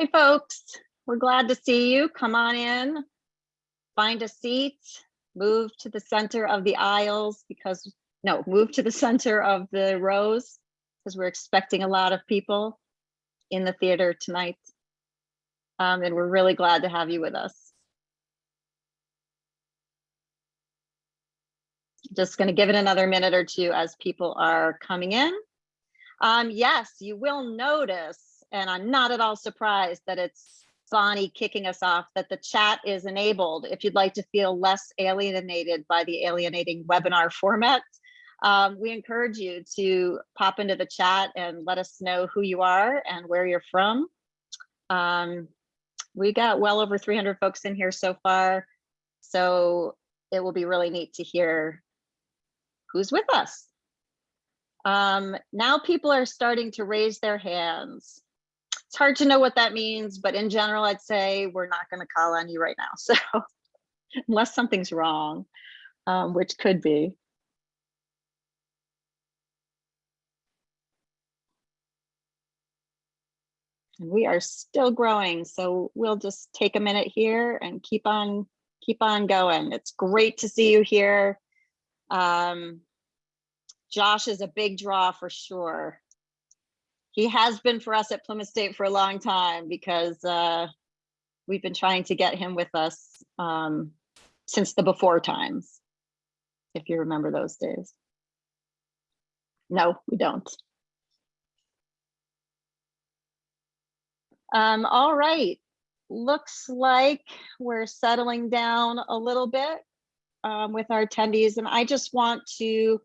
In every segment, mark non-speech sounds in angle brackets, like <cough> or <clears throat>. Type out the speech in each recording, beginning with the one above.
Hey, folks, we're glad to see you. Come on in, find a seat, move to the center of the aisles because, no, move to the center of the rows because we're expecting a lot of people in the theater tonight. Um, and we're really glad to have you with us. Just going to give it another minute or two as people are coming in. Um, yes, you will notice, and I'm not at all surprised that it's Bonnie kicking us off, that the chat is enabled if you'd like to feel less alienated by the alienating webinar <laughs> format. Um, we encourage you to pop into the chat and let us know who you are and where you're from. Um, we got well over 300 folks in here so far, so it will be really neat to hear who's with us. Um, now people are starting to raise their hands. It's hard to know what that means, but in general, I'd say we're not going to call on you right now. <laughs> So unless something's wrong, um, which could be. And we are still growing, so we'll just take a minute here and keep on keep on going. It's great to see you here. Um, Josh is a big draw for sure. He has been for us at Plymouth State for a long time because uh, we've been trying to get him with us um, since the before times, if you remember those days. No, we don't. Um, all right, looks like we're settling down a little bit um, with our attendees and I just want to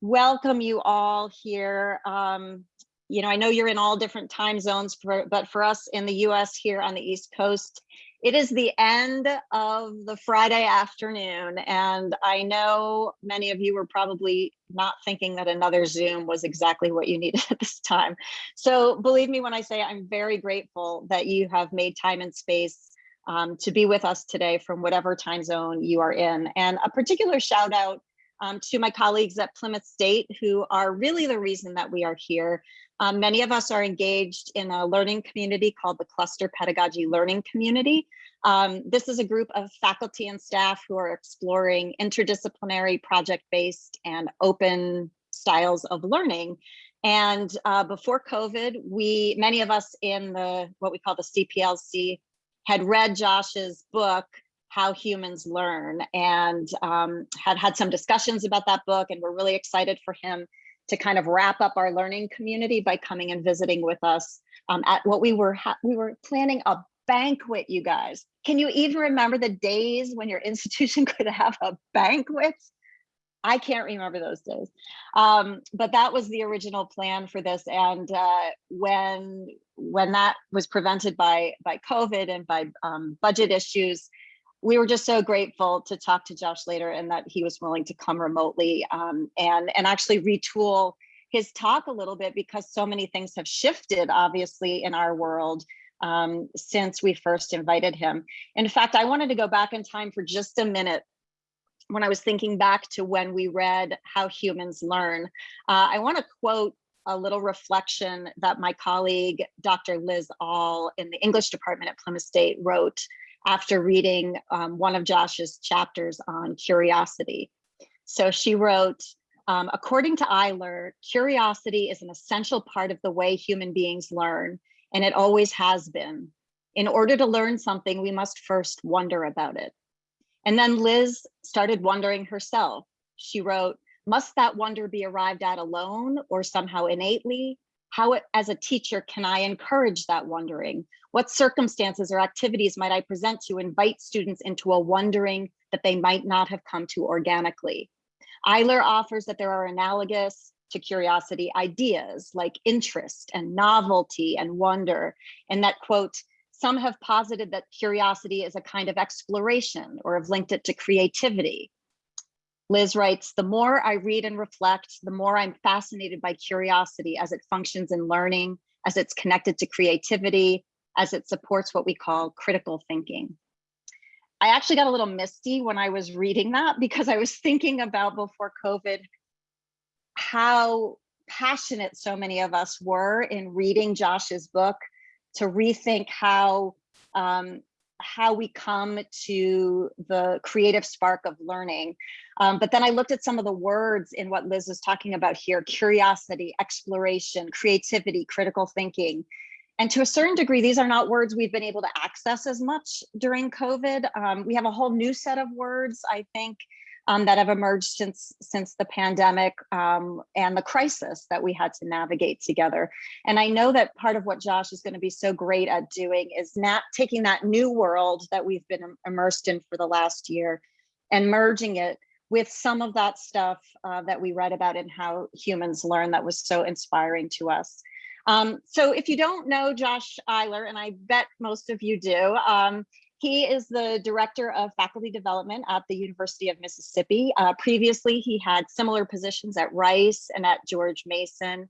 welcome you all here. Um, you know, I know you're in all different time zones, for, but for us in the US here on the East Coast, it is the end of the Friday afternoon. And I know many of you were probably not thinking that another Zoom was exactly what you needed <laughs> at this time. So believe me when I say I'm very grateful that you have made time and space um, to be with us today from whatever time zone you are in. And a particular shout out um, to my colleagues at Plymouth State who are really the reason that we are here. Um, many of us are engaged in a learning community called the Cluster Pedagogy Learning Community. Um, this is a group of faculty and staff who are exploring interdisciplinary project-based and open styles of learning. And uh, before COVID, we, many of us in the, what we call the CPLC had read Josh's book, How Humans Learn, and um, had had some discussions about that book. And we're really excited for him to kind of wrap up our learning community by coming and visiting with us um, at what we were we were planning a banquet, you guys. Can you even remember the days when your <laughs> institution could have a banquet? I can't remember those days. Um, but that was the original plan for this. And uh, when when that was prevented by by COVID and by um, budget issues, we were just so grateful to talk to Josh later and that he was willing to come remotely um, and and actually retool his talk a little bit because so many things have shifted obviously in our world um, since we first invited him. In fact, I wanted to go back in time for just a minute when I was thinking back to when we read How Humans Learn, uh, I want to quote a little reflection that my colleague, Dr. Liz All in the English department at Plymouth State wrote after reading um, one of Josh's chapters on curiosity. So she wrote, um, according to Eyler, curiosity is an essential part of the way human beings learn, and it always has been. In order to learn something, we must first wonder about it. And then Liz started wondering herself. She wrote, must that wonder be arrived at alone or somehow innately? How, as a teacher, can I encourage that wondering? What circumstances or activities might I present to invite students into a wondering that they might not have come to organically? Eyler offers that there are analogous to curiosity ideas like interest and novelty and wonder, and that, quote, some have posited that curiosity is a kind of exploration or have linked it to creativity. Liz writes, the more I read and reflect, the more I'm fascinated by curiosity as it functions in learning, as it's connected to creativity, as it supports what we call critical thinking. I actually got a little misty when I was reading that because I was thinking about before COVID how passionate so many of us were in reading Josh's book to rethink how um, how we come to the creative spark of learning. Um, but then I looked at some of the words in what Liz was talking about here, curiosity, exploration, creativity, critical thinking. And to a certain degree, these are not words we've been able to access as much during COVID. Um, we have a whole new set of words, I think, um, that have emerged since since the pandemic um, and the crisis that we had to navigate together. And I know that part of what Josh is going to be so great at doing is not taking that new world that we've been immersed in for the last year and merging it with some of that stuff uh, that we read about in how humans learn that was so inspiring to us. Um, so if you don't know Josh Eyler, and I bet most of you do, um, he is the director of faculty development at the University of Mississippi. Uh, previously, he had similar positions at Rice and at George Mason.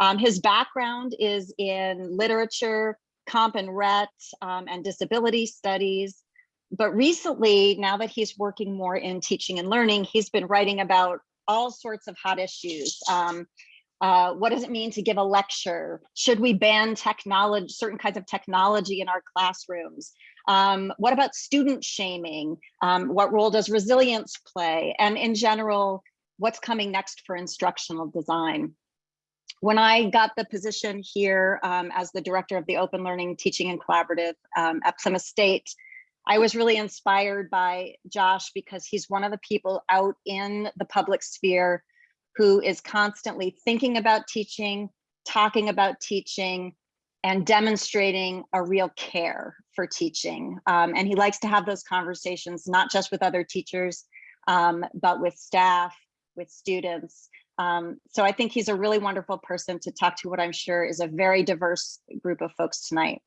Um, his background is in literature, comp and rhet, um, and disability studies. But recently, now that he's working more in teaching and learning, he's been writing about all sorts of hot issues. Um, uh, what does it mean to give a lecture? Should we ban technology, certain kinds of technology in our classrooms? Um, what about student shaming? Um, what role does resilience play? And in general, what's coming next for instructional design? When I got the position here um, as the director of the Open Learning Teaching and Collaborative um, at Plymouth State, I was really inspired by Josh because he's one of the people out in the public sphere who is constantly thinking about teaching, talking about teaching, and demonstrating a real care for teaching. Um, and he likes to have those conversations, not just with other teachers, um, but with staff, with students. Um, so I think he's a really wonderful person to talk to what I'm sure is a very diverse group of folks tonight.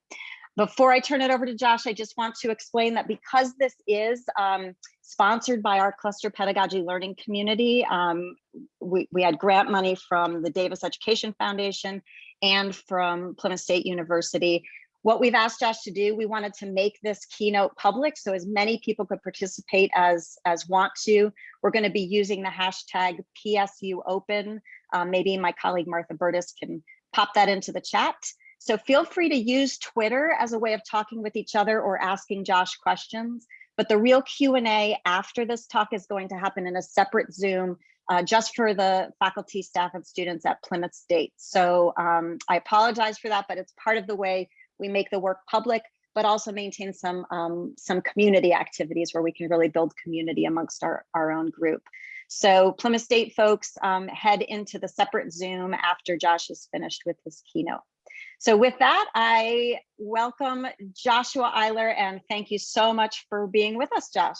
Before I turn it over to Josh, I just want to explain that because this is um, sponsored by our cluster pedagogy learning community, um, we, we had grant money from the Davis Education Foundation and from Plymouth State University. What we've asked Josh to do, we wanted to make this keynote public so as many people could participate as, as want to. We're gonna be using the hashtag PSU Open. Um, maybe my colleague Martha Burtis can pop that into the chat. So feel free to use Twitter as a way of talking with each other or asking Josh questions. But the real Q&A after this talk is going to happen in a separate Zoom uh, just for the faculty, staff, and students at Plymouth State. So um, I apologize for that, but it's part of the way we make the work public, but also maintain some, um, some community activities where we can really build community amongst our, our own group. So Plymouth State folks um, head into the separate Zoom after Josh is finished with his keynote. So with that, I welcome Joshua Eyler and thank you so much for being with us, Josh.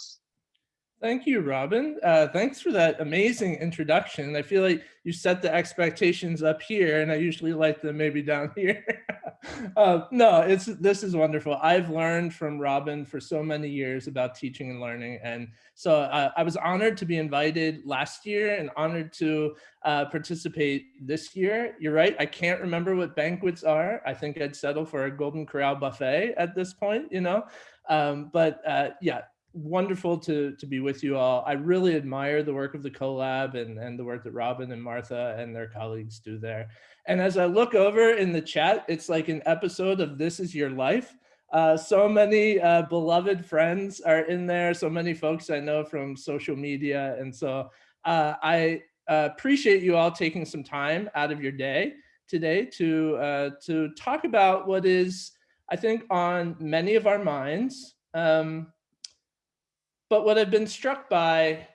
Thank you, Robin. Uh, thanks for that amazing introduction. I feel like you set the expectations up here and I usually like them maybe down <laughs> here. uh, no, it's this is wonderful. I've learned from Robin for so many years about teaching and learning. And so uh, I was honored to be invited last year and honored to uh, participate this year. You're right, I can't remember what banquets are. I think I'd settle for a Golden Corral buffet at this point, you know? Um, but uh, yeah, wonderful to to be with you all. I really admire the work of the CoLab and, and the work that Robin and Martha and their colleagues do there. And as I look over in the chat, it's like an episode of This Is Your Life. Uh, so many uh, beloved friends are in there, so many folks I know from social media. And so uh, I uh, appreciate you all taking some time out of your day today to, uh, to talk about what is, I think, on many of our minds. Um, but what I've been struck by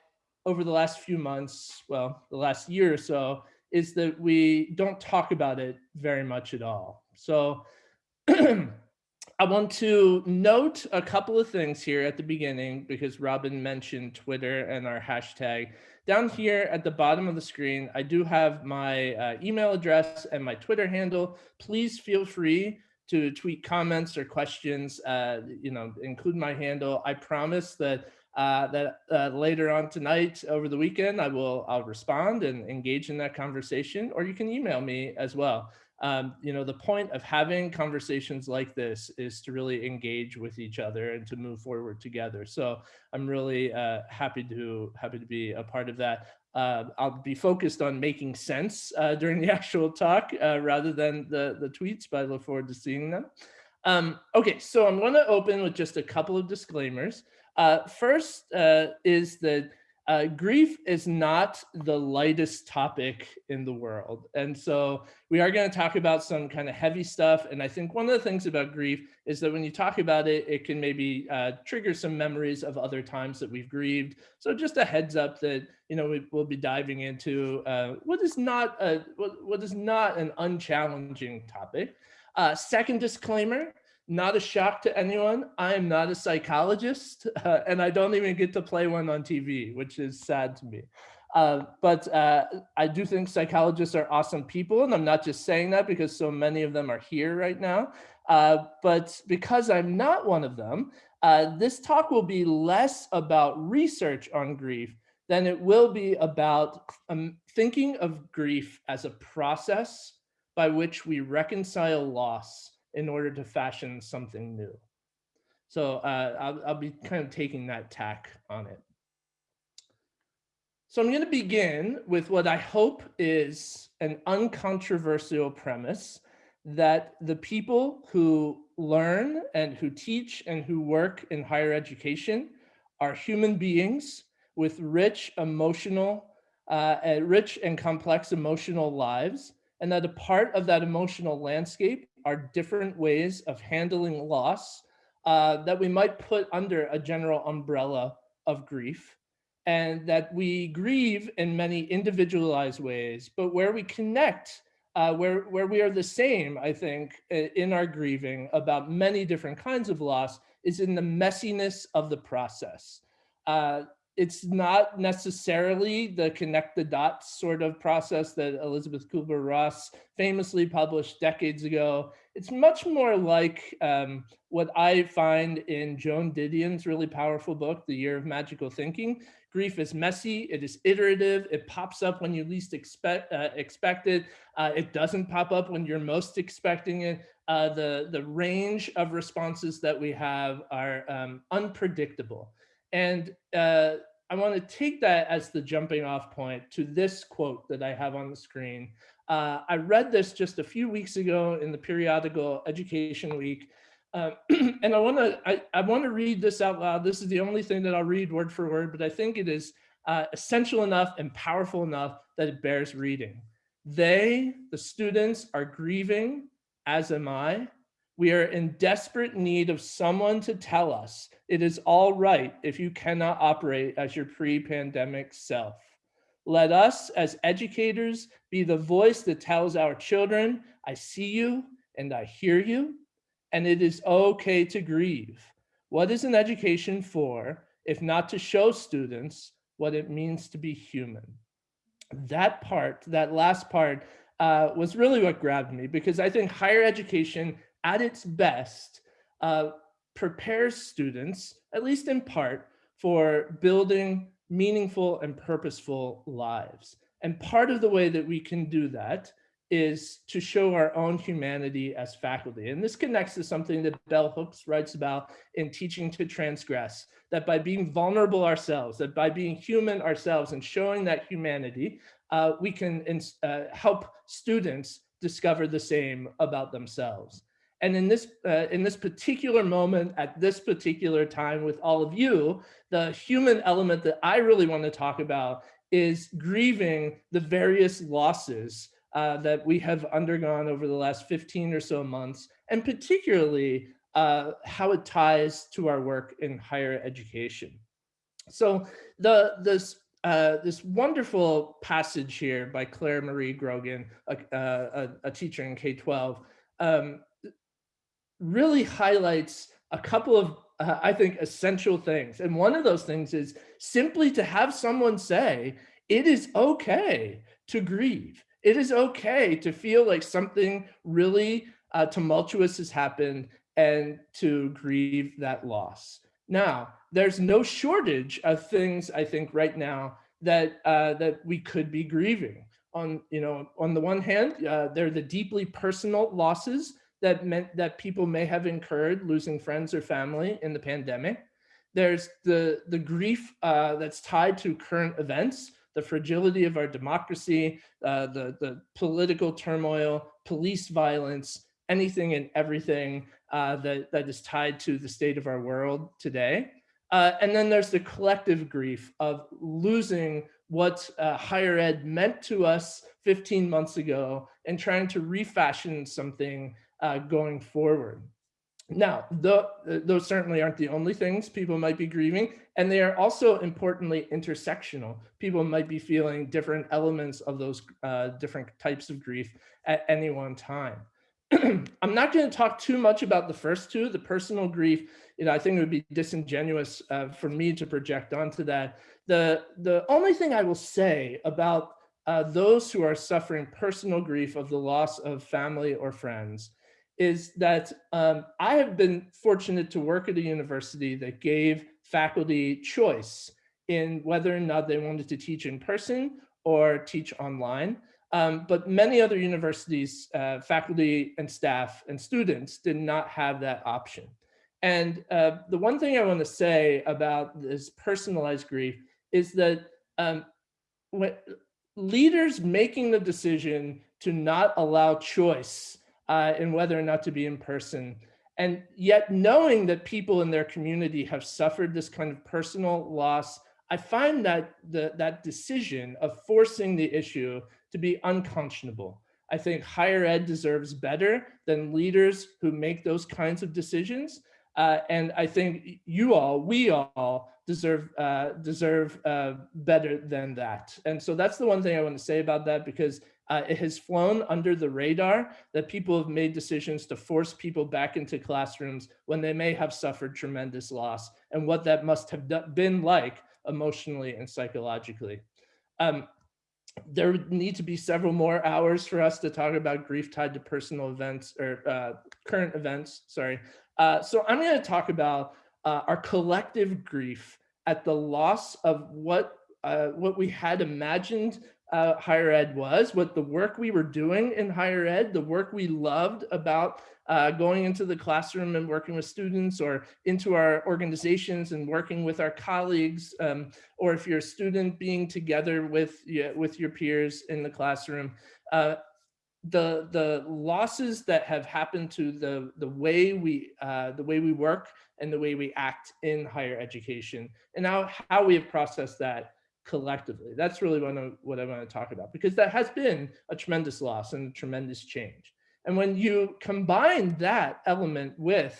over the last few months, well, the last year or so, is that we don't talk about it very much at all. So <clears throat> I want to note a couple of things here at the beginning because Robin mentioned Twitter and our hashtag. Down here at the bottom of the screen, I do have my uh, email address and my Twitter handle. Please feel free to tweet comments or questions, uh, you know, include my handle. I promise that uh, that uh, later on tonight over the weekend, I will I'll respond and engage in that conversation, or you can email me as well. Um, you know, the point of having conversations like this is to really engage with each other and to move forward together. So I'm really uh, happy to happy to be a part of that. Uh, I'll be focused on making sense uh, <laughs> during the actual talk uh, rather than the, the tweets, but I look forward to seeing them. Um, okay, so I'm going to open with just a couple of disclaimers. Uh, first uh, is that uh, grief is not the lightest topic in the world. And so we are going to talk about some kind of heavy stuff. And I think one of the things about grief is that when you talk about it, it can maybe uh, trigger some memories of other times that we've grieved. So just a heads up that, you know, we, will be diving into uh, what is not a, what, what is not an unchallenging topic. Uh, second disclaimer, not a shock to anyone. I am not a psychologist <laughs> uh, and I don't even get to play one on TV, which is sad to me. Uh, but uh, I do think psychologists are awesome people. And I'm not just saying that because so many of them are here right now. Uh, but because I'm not one of them, uh, this talk will be less about research on grief than it will be about um, thinking of grief as a process by which we reconcile loss in order to fashion something new. So uh, I'll, I'll be kind of taking that tack on it. So I'm going to begin with what I hope is an uncontroversial premise that the people who learn and who teach and who work in higher education are human beings with rich emotional, uh, rich and complex emotional lives, and that a part of that emotional landscape are different ways of handling loss uh, that we might put under a general umbrella of grief and that we grieve in many individualized ways, but where we connect, uh, where, where we are the same, I think, in our grieving about many different kinds of loss is in the messiness of the process. Uh, it's not necessarily the connect the dots sort of process that Elizabeth Kubler-Ross famously published decades ago. It's much more like um, what I find in Joan Didion's really powerful book, The Year of Magical Thinking. Grief is messy, it is iterative, it pops up when you least expect, uh, expect it, uh, it doesn't pop up when you're most expecting it. Uh, the, the range of responses that we have are um, unpredictable. And uh, I want to take that as the jumping off point to this quote that I have on the screen. Uh, I read this just a few weeks ago in the periodical Education Week, uh, <clears throat> and I want to I, I want to read this out loud. This is the only thing that I'll read word for word, but I think it is uh, essential enough and powerful enough that it bears reading. They, the students, are grieving, as am I, we are in desperate need of someone to tell us it is all right if you cannot operate as your pre-pandemic self. Let us as educators be the voice that tells our children, I see you and I hear you, and it is okay to grieve. What is an education for if not to show students what it means to be human? That part, that last part, uh, was really what grabbed me because I think higher education at its best, uh, prepares students, at least in part, for building meaningful and purposeful lives. And part of the way that we can do that is to show our own humanity as faculty. And this connects to something that Bell Hooks writes about in Teaching to Transgress, that by being vulnerable ourselves, that by being human ourselves and showing that humanity, uh, we can uh, help students discover the same about themselves. And in this, uh, in this particular moment, at this particular time with all of you, the human element that I really want to talk about is grieving the various losses uh, that we have undergone over the last 15 or so months, and particularly uh, how it ties to our work in higher education. So the this uh, this wonderful passage here by Claire Marie Grogan, a, a, a teacher in K-12, um, really highlights a couple of, uh, I think, essential things. And one of those things is simply to have someone say, it is okay to grieve. It is okay to feel like something really uh, tumultuous has happened and to grieve that loss. Now, there's no shortage of things I think right now that uh, that we could be grieving. On you know, on the one hand, uh, they're the deeply personal losses that meant that people may have incurred losing friends or family in the pandemic. There's the, the grief uh, that's tied to current events, the fragility of our democracy, uh, the, the political turmoil, police violence, anything and everything uh, that, that is tied to the state of our world today. Uh, and then there's the collective grief of losing what uh, higher ed meant to us 15 months ago and trying to refashion something uh, going forward. Now, the, those certainly aren't the only things people might be grieving, and they are also importantly intersectional. People might be feeling different elements of those uh, different types of grief at any one time. <clears throat> I'm not going to talk too much about the first two, the personal grief. You know, I think it would be disingenuous uh, for me to project onto that. The, the only thing I will say about uh, those who are suffering personal grief of the loss of family or friends is that um, I have been fortunate to work at a university that gave faculty choice in whether or not they wanted to teach in person or teach online. Um, but many other universities, uh, faculty and staff and students did not have that option. And uh, the one thing I want to say about this personalized grief is that um, leaders making the decision to not allow choice uh, in whether or not to be in person. And yet knowing that people in their community have suffered this kind of personal loss, I find that the, that decision of forcing the issue to be unconscionable. I think higher ed deserves better than leaders who make those kinds of decisions. Uh, and I think you all, we all deserve uh, deserve uh, better than that. And so that's the one thing I want to say about that because uh, it has flown under the radar that people have made decisions to force people back into classrooms when they may have suffered tremendous loss and what that must have been like emotionally and psychologically. Um, there need to be several more hours for us to talk about grief tied to personal events or uh, current events, sorry. Uh, so I'm gonna talk about uh, our collective grief at the loss of what uh, what we had imagined uh, higher ed was, what the work we were doing in higher ed, the work we loved about uh, going into the classroom and working with students or into our organizations and working with our colleagues, um, or if you're a student being together with, with your peers in the classroom. Uh, the the losses that have happened to the the way we uh, the way we work and the way we act in higher education and now how we have processed that collectively. That's really what I, what I want to talk about because that has been a tremendous loss and a tremendous change. And when you combine that element with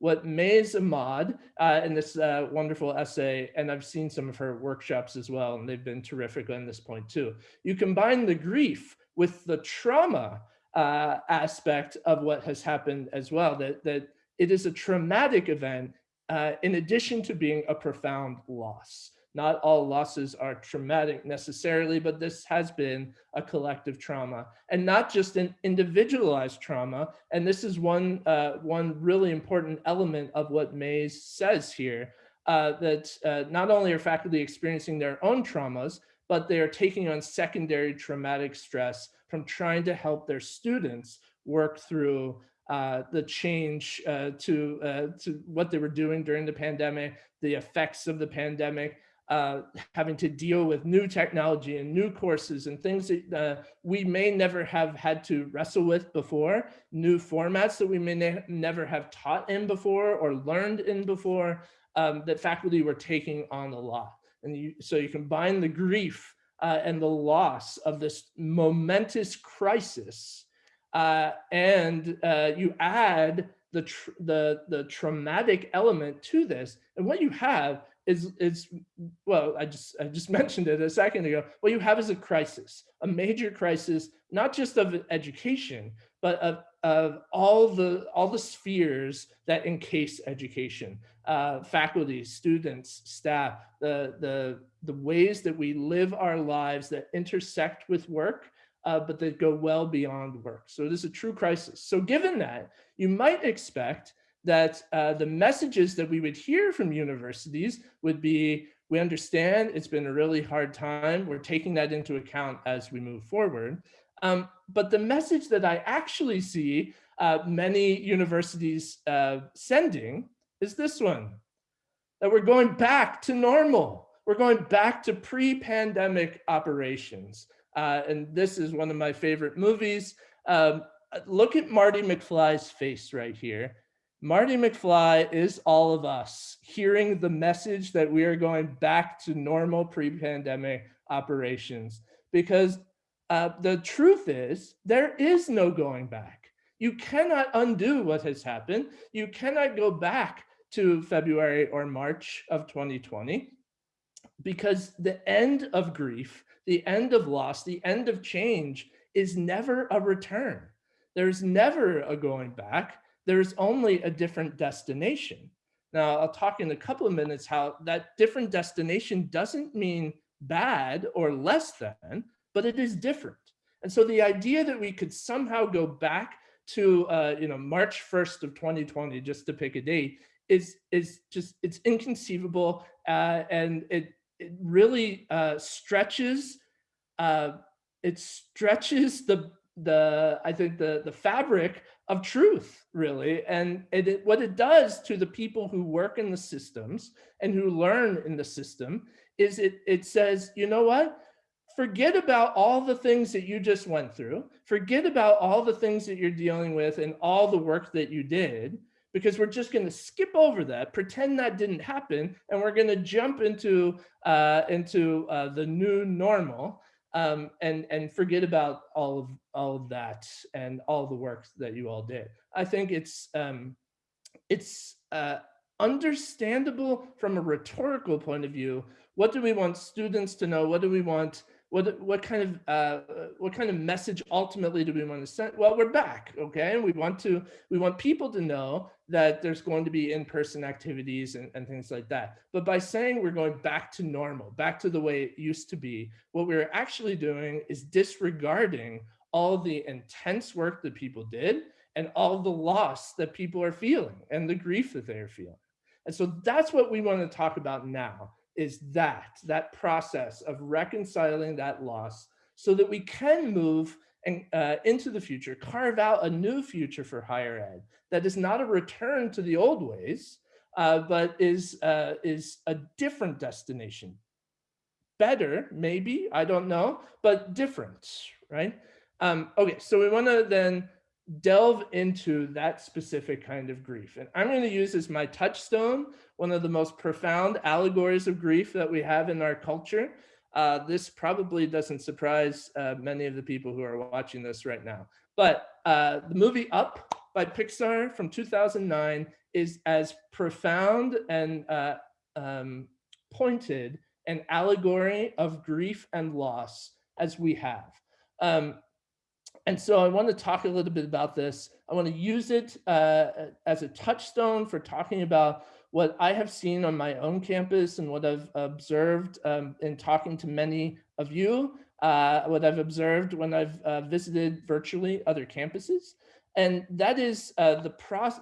what Mays Imad uh, in this uh, wonderful essay, and I've seen some of her workshops as well, and they've been terrific on this point too. You combine the grief with the trauma uh, aspect of what has happened as well, that, that it is a traumatic event uh, in addition to being a profound loss. Not all losses are traumatic necessarily, but this has been a collective trauma and not just an individualized trauma. And this is one, uh, one really important element of what Mays says here, uh, that uh, not only are faculty experiencing their own traumas, but they are taking on secondary traumatic stress from trying to help their students work through uh, the change uh, to, uh, to what they were doing during the pandemic, the effects of the pandemic, uh, having to deal with new technology and new courses and things that uh, we may never have had to wrestle with before, new formats that we may ne never have taught in before or learned in before, um, that faculty were taking on a lot. And you, so you combine the grief uh, and the loss of this momentous crisis uh, and uh, you add the, the, the traumatic element to this. And what you have is is well i just i just <laughs> mentioned it a second ago. What you have is a crisis a major crisis not just of education but of of all the all the spheres that encase education uh, faculty students staff the the the ways that we live our lives that intersect with work uh, but that go well beyond work. So it is a true crisis. So given that you might expect that uh, the messages that we would hear from universities would be, we understand it's been a really hard time. We're taking that into account as we move forward. Um, but the message that I actually see uh, many universities uh, sending is this one, that we're going back to normal. We're going back to pre-pandemic operations. Uh, and this is one of my favorite movies. Um, look at Marty McFly's face right here. Marty McFly is all of us hearing the message that we are going back to normal pre-pandemic operations because uh, the truth is there is no going back. You cannot undo what has happened. You cannot go back to February or March of 2020 because the end of grief, the end of loss, the end of change is never a return. There's never a going back. There's only a different destination. Now, I'll talk in a couple of minutes how that different destination doesn't mean bad or less than, but it is different. And so the idea that we could somehow go back to uh, you know March 1st of 2020, just to pick a date, is is just it's inconceivable uh, and it it really uh, stretches uh, it stretches the the I think the the fabric of truth really. And it, it, what it does to the people who work in the systems and who learn in the system is it it says you know what? Forget about all the things that you just went through. Forget about all the things that you're dealing with and all the work that you did because we're just going to skip over that, pretend that didn't happen, and we're going to jump into uh, into uh, the new normal um, and and forget about all of all of that and all the work that you all did. I think it's um, it's uh, understandable from a rhetorical point of view. What do we want students to know? What do we want what what kind of uh, what kind of message ultimately do we want to send? Well, we're back, okay, and we want to we want people to know that there's going to be in-person activities and, and things like that. But by saying we're going back to normal, back to the way it used to be, what we're actually doing is disregarding all the intense work that people did and all the loss that people are feeling and the grief that they are feeling. And so that's what we want to talk about now is that, that process of reconciling that loss so that we can move and, uh, into the future, carve out a new future for higher ed that is not a return to the old ways, uh, but is, uh, is a different destination. Better, maybe, I don't know, but different, right? Um, okay, so we wanna then delve into that specific kind of grief. And I'm going to use as my touchstone one of the most profound allegories of grief that we have in our culture. Uh, this probably doesn't surprise uh, many of the people who are watching this right now. But uh, the movie Up by Pixar from 2009 is as profound and uh, um, pointed an allegory of grief and loss as we have. Um, and so I want to talk a little bit about this. I want to use it uh, as a touchstone for talking about what I have seen on my own campus and what I've observed um, in talking to many of you, uh, what I've observed when I've uh, visited virtually other campuses. And that is uh, the,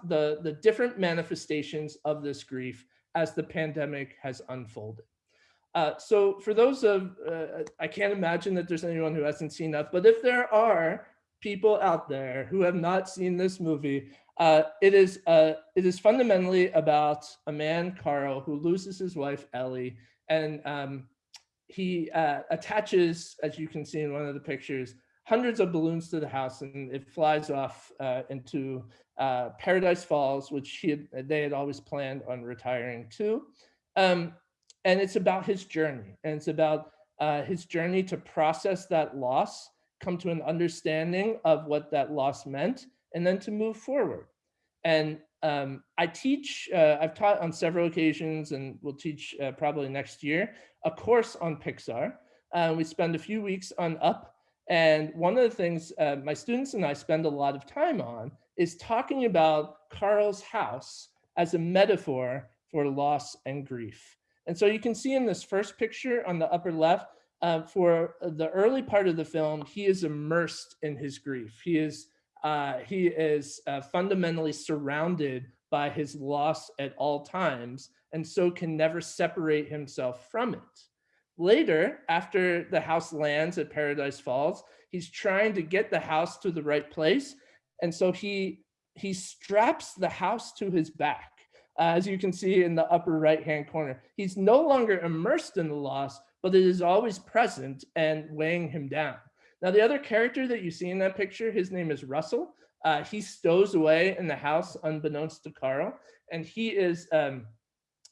the, the different manifestations of this grief as the pandemic has unfolded. Uh, so for those of, uh, I can't imagine that there's anyone who hasn't seen that, but if there are people out there who have not seen this movie, uh, it is uh, it is fundamentally about a man, Carl, who loses his wife, Ellie, and um, he uh, attaches, as you can see in one of the pictures, hundreds of balloons to the house, and it flies off uh, into uh, Paradise Falls, which he had, they had always planned on retiring to. Um, and it's about his journey, and it's about uh, his journey to process that loss come to an understanding of what that loss meant, and then to move forward. And um, I teach, uh, I've taught on several occasions and will teach uh, probably next year, a course on Pixar. Uh, we spend a few weeks on Up. And one of the things uh, my students and I spend a lot of time on is talking about Carl's house as a metaphor for loss and grief. And so you can see in this first picture on the upper left, uh, for the early part of the film, he is immersed in his grief. He is uh, he is uh, fundamentally surrounded by his loss at all times, and so can never separate himself from it. Later, after the house lands at Paradise Falls, he's trying to get the house to the right place, and so he he straps the house to his back. as you can see in the upper right hand corner, he's no longer immersed in the loss, but it is always present and weighing him down. Now, the other character that you see in that picture, his name is Russell. Uh, he stows away in the house unbeknownst to Carl, and he is um,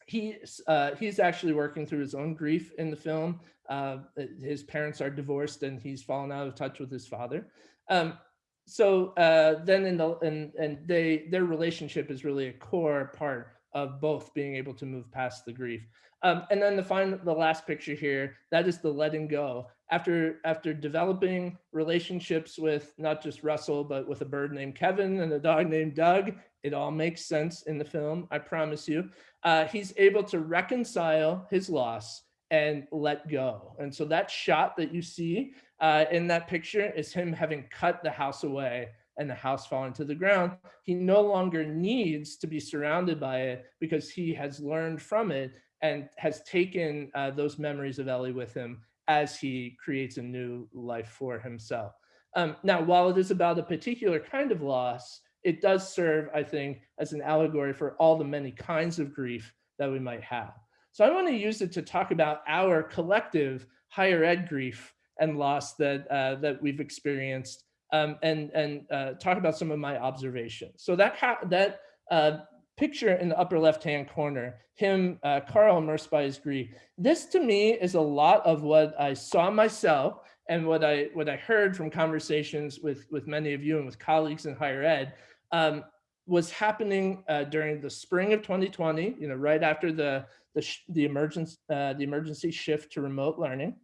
he's uh, he's actually working through his own grief in the film. Uh, his parents are divorced, and he's fallen out of touch with his father. Um, so uh, then in the and and they their relationship is really a core part of both being able to move past the grief. Um, and then the final, the last picture here, that is the letting go. After after developing relationships with not just Russell, but with a bird named Kevin and a dog named Doug, it all makes sense in the film, I promise you. Uh, he's able to reconcile his loss and let go. And so that shot that you see uh, in that picture is him having cut the house away and the house falling to the ground. He no longer needs to be surrounded by it because he has learned from it and has taken uh, those memories of Ellie with him as he creates a new life for himself. Um, now, while it is about a particular kind of loss, it does serve, I think, as an allegory for all the many kinds of grief that we might have. So I want to use it to talk about our collective higher ed grief and loss that uh, that we've experienced, um, and and uh, talk about some of my observations. So that that uh, picture in the upper left hand corner, him, uh, Carl immersed by his grief. This to me is a lot of what I saw myself and what I what I heard from conversations with with many of you and with colleagues in higher ed um, was happening uh, during the spring of 2020. You know, right after the the the emergence uh, the emergency shift to remote learning,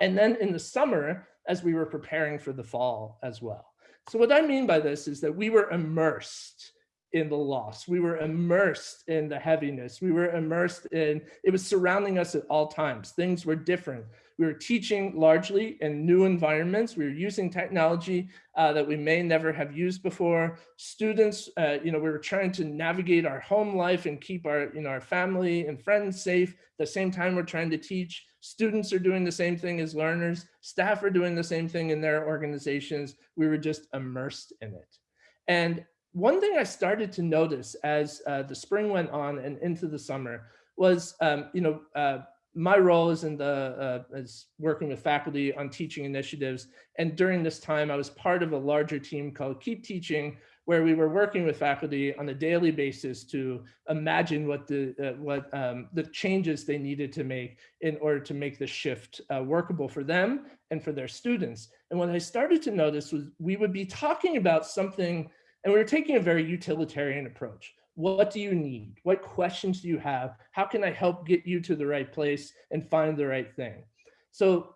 and then in the summer as we were preparing for the fall as well. So what I mean by this is that we were immersed in the loss. We were immersed in the heaviness. We were immersed in, it was surrounding us at all times. Things were different. We were teaching largely in new environments. We were using technology uh, that we may never have used before. Students, uh, you know, we were trying to navigate our home life and keep our, you know, our family and friends safe. At the same time, we're trying to teach. Students are doing the same thing as learners. Staff are doing the same thing in their organizations. We were just immersed in it. And one thing I started to notice as uh, the spring went on and into the summer was, um, you know, uh, my role is in the uh, is working with faculty on teaching initiatives. And during this time, I was part of a larger team called Keep Teaching, where we were working with faculty on a daily basis to imagine what the uh, what um, the changes they needed to make in order to make the shift uh, workable for them and for their students. And what I started to notice was we would be talking about something and we were taking a very utilitarian approach. What do you need? What questions do you have? How can I help get you to the right place and find the right thing? So,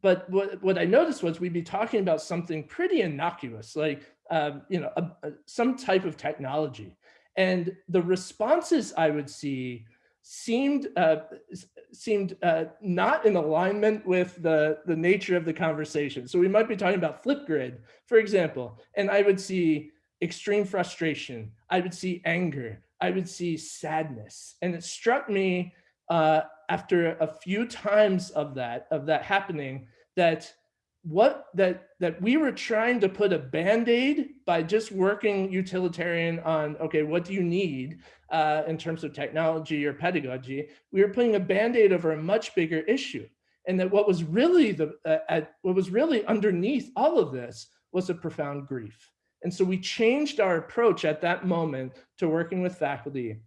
but what, what I noticed was we'd be talking about something pretty innocuous, like, um, you know, a, a, some type of technology. And the responses I would see seemed uh, seemed uh, not in alignment with the, the nature of the conversation. So we might be talking about Flipgrid, for example, and I would see extreme frustration. I would see anger. I would see sadness. And it struck me uh, after a few times of that, of that happening, that what that that we were trying to put a band-aid by just working utilitarian on okay what do you need uh, in terms of technology or pedagogy we were putting a band-aid over a much bigger issue and that what was really the uh, at, what was really underneath all of this was a profound grief and so we changed our approach at that moment to working with faculty,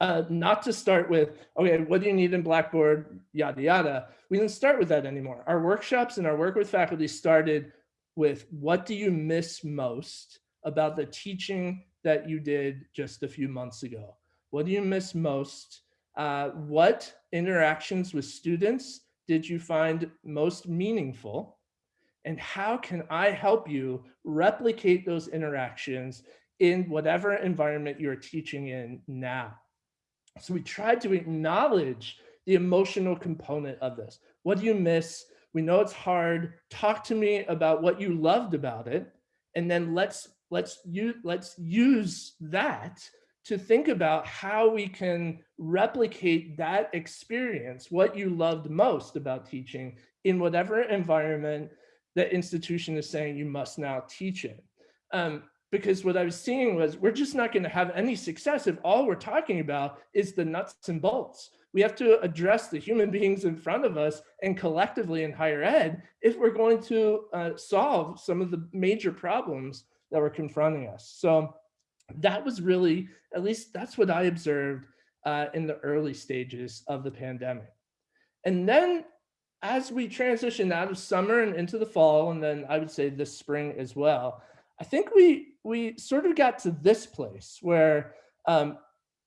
uh, not to start with, okay, what do you need in Blackboard, yada, yada. We didn't start with that anymore. Our workshops and our work with faculty started with what do you miss most about the teaching that you did just a few months ago? What do you miss most? Uh, what interactions with students did you find most meaningful? And how can I help you replicate those interactions in whatever environment you're teaching in now? So we tried to acknowledge the emotional component of this. What do you miss? We know it's hard. Talk to me about what you loved about it. And then let's let's let's use that to think about how we can replicate that experience, what you loved most about teaching in whatever environment that institution is saying you must now teach it. Um, because what I was seeing was we're just not going to have any success if all we're talking about is the nuts and bolts. we have to address the human <laughs> beings in front of us and collectively in higher ed if we're going to uh, solve some of the major problems that were confronting us. So that was really, at least that's what I observed uh, in the early stages of the pandemic. And then as we transitioned out of summer and into the fall, and then I would say this spring as well, I think we we sort of got to this place where um,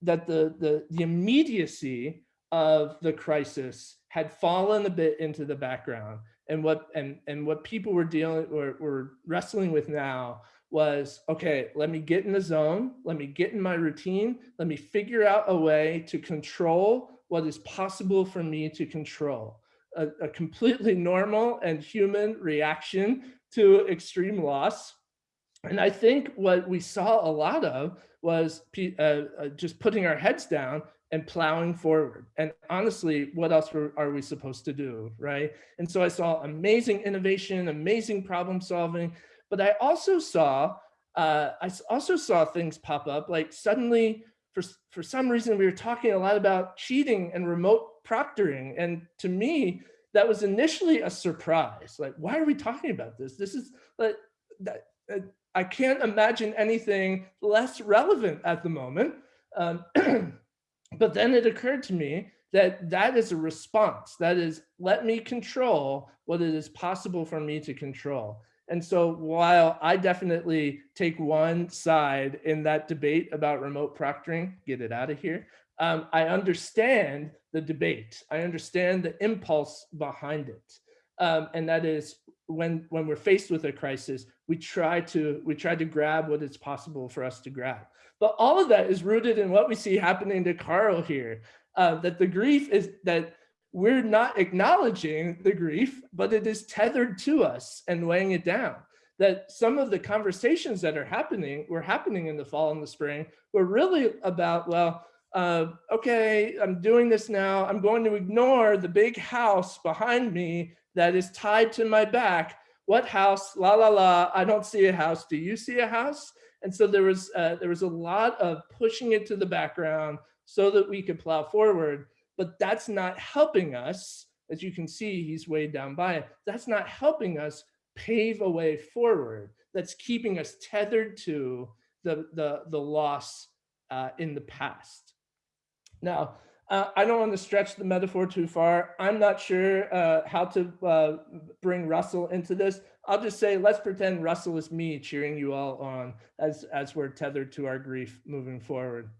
that the, the the immediacy of the crisis had fallen a bit into the background, and what and and what people were dealing were, were wrestling with now was okay. Let me get in the zone. Let me get in my routine. Let me figure out a way to control what is possible for me to control. A, a completely normal and human reaction to extreme loss and I think what we saw a lot of was uh, uh, just putting our heads down and plowing forward. And honestly, what else were, are we supposed to do, right? And so I saw amazing innovation, amazing problem solving, but I also saw, uh, I also saw things pop up, like suddenly, for, for some reason, we were talking a lot about cheating and remote proctoring. And to me, that was initially a surprise. Like, why are we talking about this? This is like, that, uh, I can't imagine anything less relevant at the moment. Um, <clears throat> but then it occurred to me that that is a response. That is, let me control what it is possible for me to control. And so while I definitely take one side in that debate about remote proctoring, get it out of here, um, I understand the debate. I understand the impulse behind it. Um, and that is when when we're faced with a crisis, we try to we try to grab what is possible for us to grab. But all of that is rooted in what we see happening to Carl here. Uh, that the grief is that we're not acknowledging the grief, but it is tethered to us and weighing it down. That some of the conversations that are happening were happening in the fall and the spring were really about, well, uh, okay, I'm doing this now. I'm going to ignore the big house behind me that is tied to my back. What house? La la la. I don't see a house. Do you see a house? And so there was uh, there was a lot of pushing it to the background so that we could plow forward. But that's not helping us. As you can see, he's weighed down by it. That's not helping us pave a way forward. That's keeping us tethered to the the the loss uh, in the past. Now, uh, I don't want to stretch the metaphor too far. I'm not sure uh, how to uh, bring Russell into this. I'll just say, let's pretend Russell is me cheering you all on as, as we're tethered to our grief moving forward.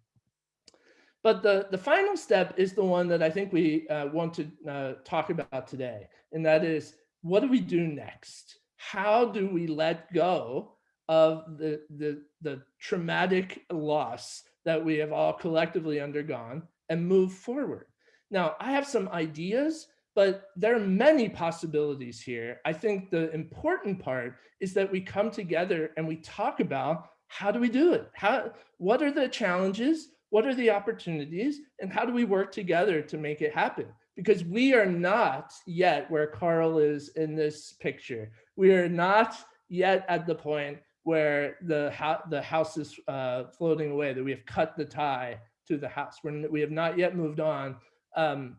But the, the final step is the one that I think we uh, want to uh, talk about today. And that is, what do we do next? How do we let go of the, the, the traumatic loss that we have all collectively undergone and move forward. Now, I have some ideas, but there are many possibilities here. I think the important part is that we come together and we talk about how do we do it? How, what are the challenges? What are the opportunities? And how do we work together to make it happen? Because we are not yet where Carl is in this picture. We are not yet at the point where the, the house is uh, floating away, that we have cut the tie to the house. We're, we have not yet moved on um,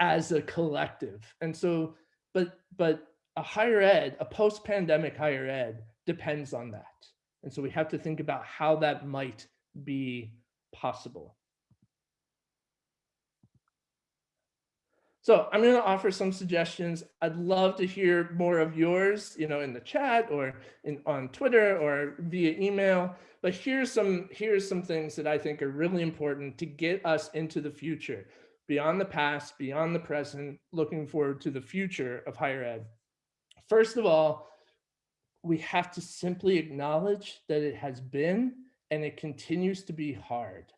as a collective. And so, but, but a higher ed, a post-pandemic higher ed depends on that. And so we have to think about how that might be possible. So I'm going to offer some suggestions. I'd love to hear more of yours, you know, in the chat or in, on Twitter or via email. But here's some here's some things that I think are really important to get us into the future, beyond the past, beyond the present, looking forward to the future of higher ed. First of all, we have to simply acknowledge that it has been and it continues to be hard.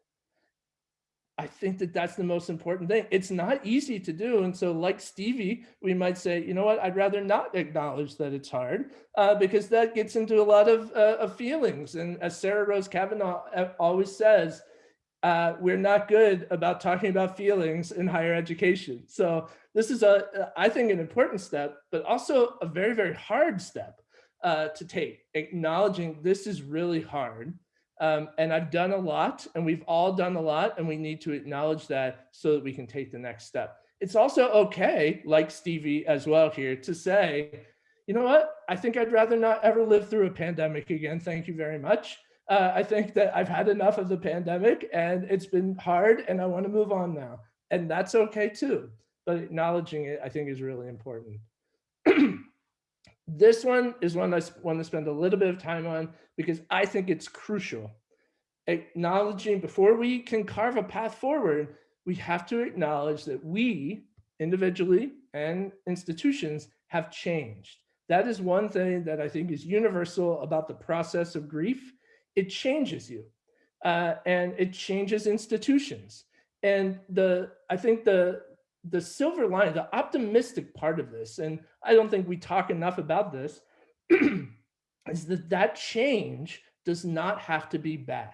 I think that that's the most important thing. It's not easy to do. And so like Stevie, we might say, you know what, I'd rather not acknowledge that it's hard uh, because that gets into a lot of, uh, of feelings. And as Sarah Rose Cavanagh uh, always says, uh, we're not good about talking about feelings in higher education. So this is a, I think an important step, but also a very, very hard step uh, to take, acknowledging this is really hard Um, and I've done a lot and we've all done a lot and we need to acknowledge that so that we can take the next step. It's also okay, like Stevie as well here, to say, you know what, I think I'd rather not ever live through a pandemic again. Thank you very much. Uh, I think that I've had enough of the pandemic and it's been hard and I want to move on now. And that's okay too. But acknowledging it, I think is really important. <clears throat> this one is one I want to spend a little bit of time on because I think it's crucial. Acknowledging before we can carve a path forward, we have to acknowledge that we individually and institutions have changed. That is one thing that I think is universal about the process of grief. It changes you uh, and it changes institutions. And the I think the the silver line, the optimistic part of this, and I don't think we talk enough about this, <clears throat> is that that change does not have to be bad.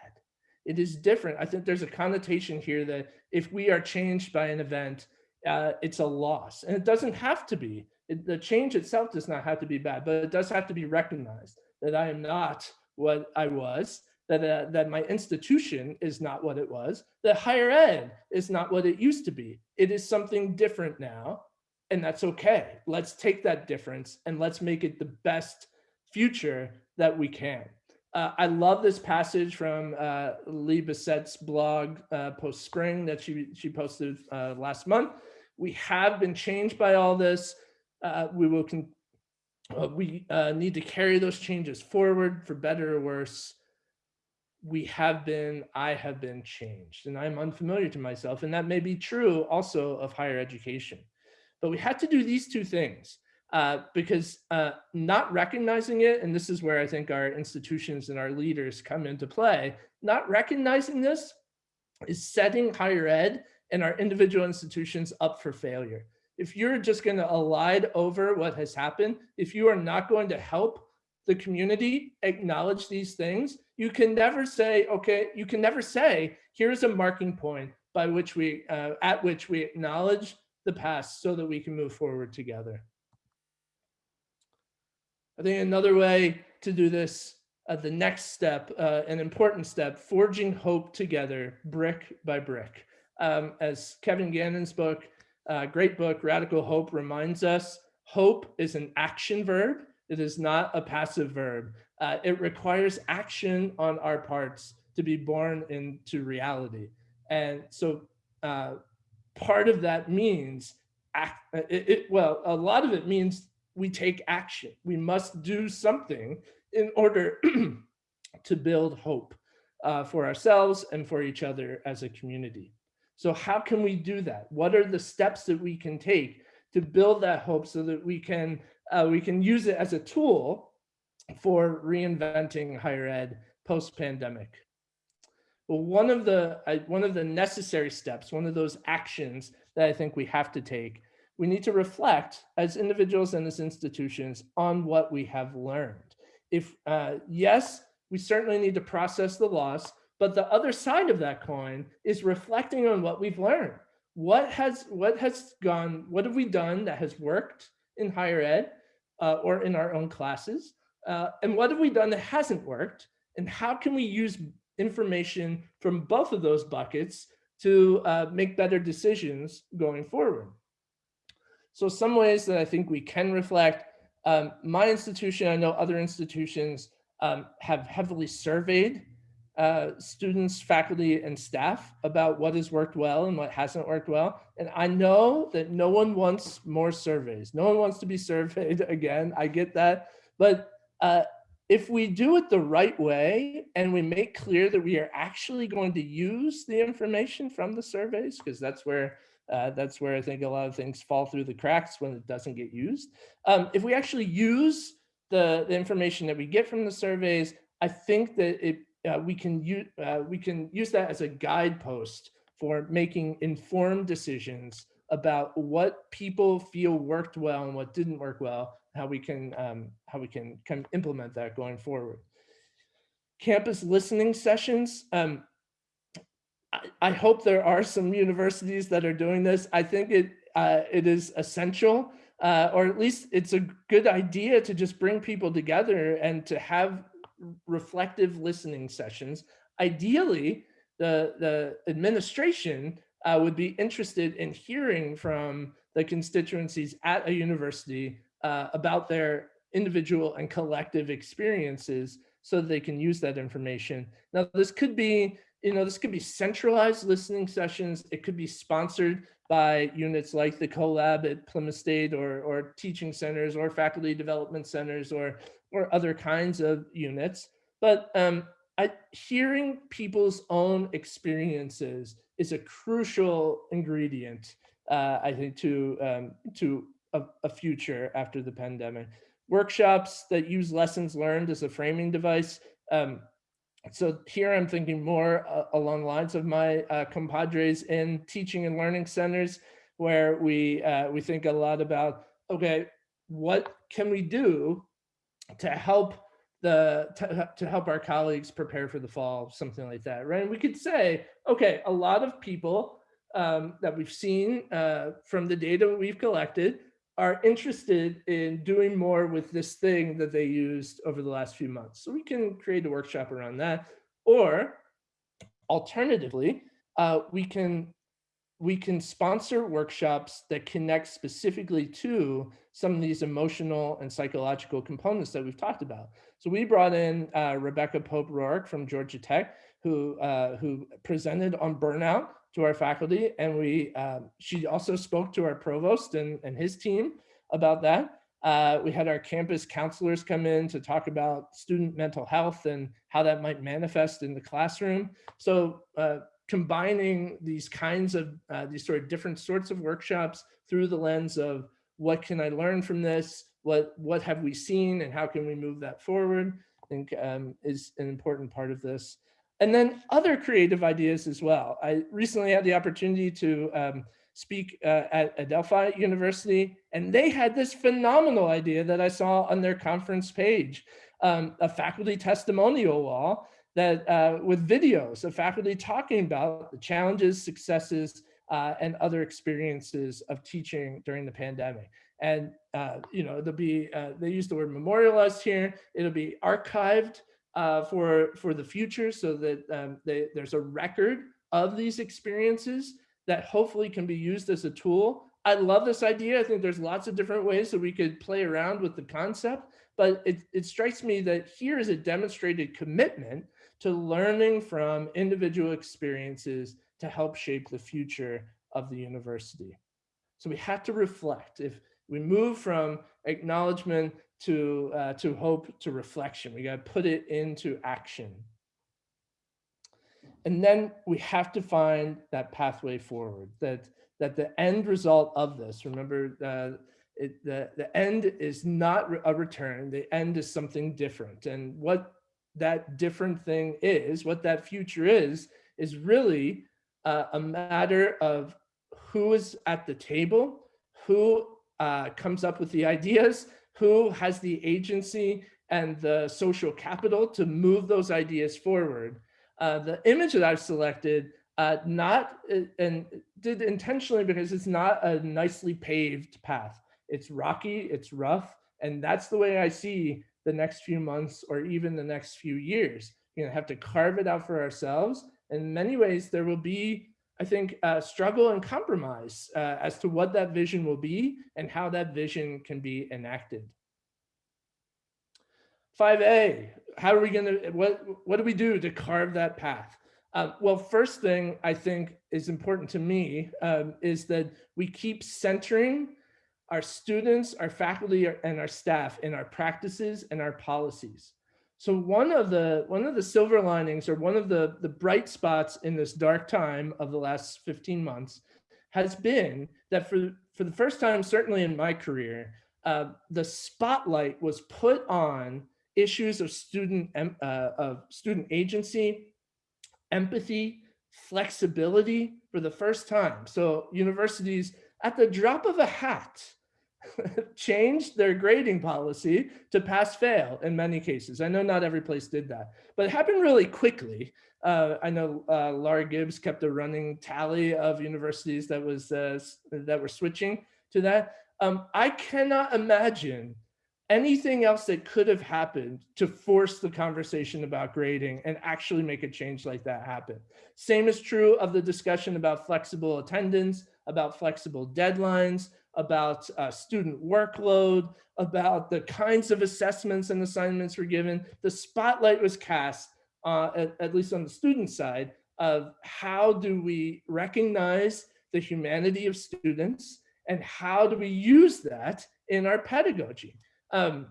It is different. I think there's a connotation here that if we are changed by an event, uh, it's a loss. And it doesn't have to be. It, the change itself does not have to be bad, but it does have to be recognized that I am not what I was, that, uh, that my institution is not what it was, that higher ed is not what it used to be. It is something different now, and that's okay. Let's take that difference and let's make it the best future that we can. Uh, I love this passage from uh, Lee Bessette's blog uh, post spring that she, she posted uh, last month. We have been changed by all this. Uh, we will uh, we need to carry those changes forward for better or worse we have been, I have been changed and I'm unfamiliar to myself. And that may be true also of higher education. But we had to do these two things uh, because uh, not recognizing it, and this is where I think our institutions and our leaders come into play, not recognizing this is setting higher ed and our individual institutions up for failure. If you're just going to elide over what has happened, if you are not going to help the community acknowledge these things, you can never say, okay, you can never say, here's a marking point by which we, uh, at which we acknowledge the past so that we can move forward together. I think another way to do this, uh, the next step, uh, an important step, forging hope together, brick by brick. Um, as Kevin Gannon's book, uh, great book, Radical Hope reminds us, hope is an action verb it is not a passive verb. Uh, it requires action on our parts to be born into reality. And so uh, part of that means, act, uh, it, it, well, a lot of it means we take action. We must do something in order <clears throat> to build hope uh, for ourselves and for each other as a community. So how can we do that? What are the steps that we can take to build that hope so that we can uh, we can use it as a tool for reinventing higher ed post-pandemic. Well, one of the uh, one of the necessary steps, one of those actions that I think we have to take, we need to reflect as individuals and as institutions on what we have learned. If uh, yes, we certainly need to process the loss, but the other side of that coin is reflecting on what we've learned. What has what has gone? What have we done that has worked? In higher ed uh, or in our own classes? Uh, and what have we done that hasn't worked? And how can we use information from both of those buckets to uh, make better decisions going forward? So some ways that I think we can reflect, um, my institution, I know other institutions um, have heavily surveyed uh, students, faculty, and staff about what has worked well and what hasn't worked well. And I know that no one wants more surveys. No one wants to be <laughs> surveyed again. I get that. But uh, if we do it the right way and we make clear that we are actually going to use the information from the surveys, because that's where uh, that's where I think a lot of things fall through the cracks when it doesn't get used. Um, if we actually use the, the information that we get from the surveys, I think that it uh, we can use uh, we can use that as a guidepost for making informed decisions about what people feel worked well and what didn't work well, how we can um, how we can, can implement that going forward. Campus listening sessions. Um, I, I, hope there are some universities that are doing this. I think it uh, it is essential, uh, or at least it's a good idea to just bring people together and to have reflective listening sessions. Ideally, the, the administration uh, would be interested in hearing from the constituencies at a university uh, about their individual and collective experiences so that they can use that information. Now, this could be, you know, this could be centralized listening sessions. It could be sponsored by units like the CoLab at Plymouth State or, or teaching centers or faculty development centers or, or other kinds of units. But um, I, hearing people's own experiences is a crucial ingredient, uh, I think, to, um, to a, a future after the pandemic. Workshops that use lessons learned as a framing device. Um, so here I'm thinking more uh, along the lines of my uh, compadres in teaching and learning centers, where we uh, we think a lot about, okay, what can we do to help the to, to help our colleagues prepare for the fall, something like that, right? And we could say, okay, a lot of people um, that we've seen uh, from the data we've collected are interested in doing more with this thing that they used over the last few months. So we can create a workshop around that. Or alternatively, uh, we can we can sponsor workshops that connect specifically to some of these emotional and psychological components that we've talked about. So we brought in uh, Rebecca Pope-Ruark from Georgia Tech, who uh, who presented on burnout to our faculty, and we uh, she also spoke to our provost and, and his team about that. Uh, we had our campus counselors come in to talk about student mental health and how that might manifest in the classroom. So uh, combining these kinds of uh, these sort of different sorts of workshops through the lens of what can I learn from this? What what have we seen and how can we move that forward? I think um, is an important part of this. And then other creative ideas as well. I recently had the opportunity to um, speak uh, at Adelphi University, and they had this phenomenal idea that I saw on their conference page, um, a faculty testimonial wall that uh, with videos of faculty talking about the challenges, successes, uh, and other experiences of teaching during the pandemic. And, uh, you know, there'll be, uh, they use the word memorialized here, it'll be archived uh, for, for the future so that um, they, there's a record of these experiences that hopefully can be used as a tool. I love this idea. I think there's lots of different ways that we could play around with the concept, but it, it strikes me that here is a demonstrated commitment to learning from individual experiences to help shape the future of the university. So we have to reflect. If we move from acknowledgement to, uh, to hope to reflection, we got to put it into action. And then we have to find that pathway forward, that, that the end result of this, remember, uh, it, the, the end is not a return, the end is something different. And what that different thing is, what that future is, is really uh, a matter of who is at the table, who uh, comes up with the ideas, who has the agency and the social capital to move those ideas forward. Uh, the image that I've selected, uh, not uh, and did intentionally because it's not a nicely paved path. It's rocky, it's rough, and that's the way I see the next few months or even the next few years. You know, have to carve it out for ourselves. In many ways, there will be, I think, a struggle and compromise uh, as to what that vision will be and how that vision can be enacted. 5A, how are we gonna, what, what do we do to carve that path? Uh, well, first thing I think is important to me um, is that we keep centering our students, our faculty, and our staff in our practices and our policies. So one of the one of the silver linings or one of the, the bright spots in this dark time of the last 15 months has been that for, for the first time, certainly in my career, uh, the spotlight was put on issues of student, uh, of student agency, empathy, flexibility for the first time. So universities at the drop of a hat <laughs> changed their grading policy to pass fail in many cases. I know not every place did that, but it happened really quickly. Uh, I know uh, Laura Gibbs kept a running tally of universities that was uh, that were switching to that. Um, I cannot imagine anything else that could have happened to force the conversation about grading and actually make a change like that happen. Same is true of the discussion about flexible attendance, about flexible deadlines, about uh, student workload, about the kinds of assessments and assignments were given. The spotlight was cast, uh, at, at least on the student side, of how do we recognize the humanity of students and how do we use that in our pedagogy. Um,